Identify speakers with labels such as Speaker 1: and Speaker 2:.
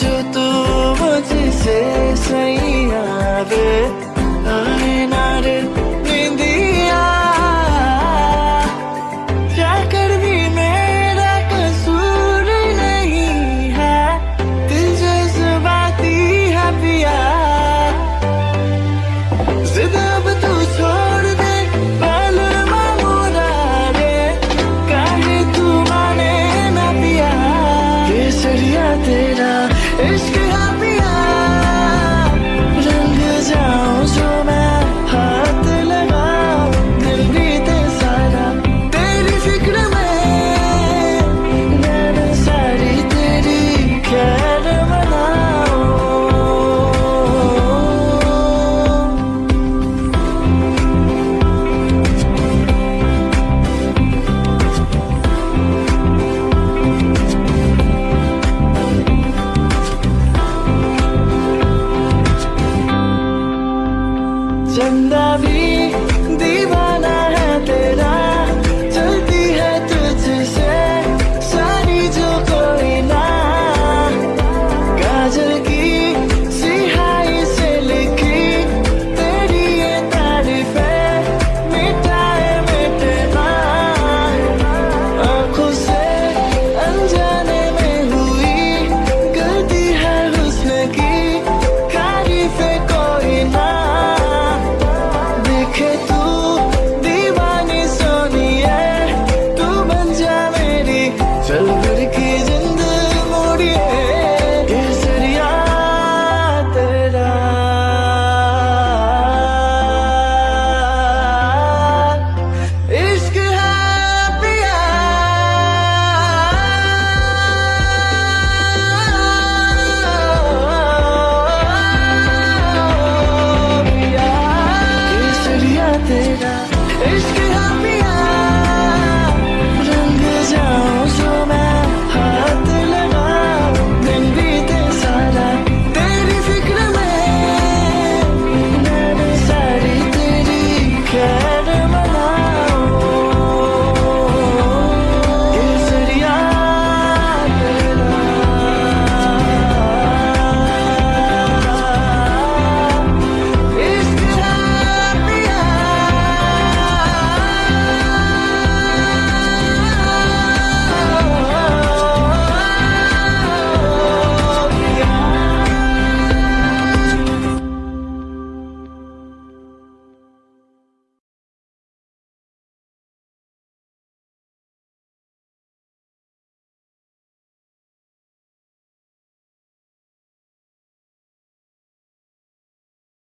Speaker 1: везет Tell.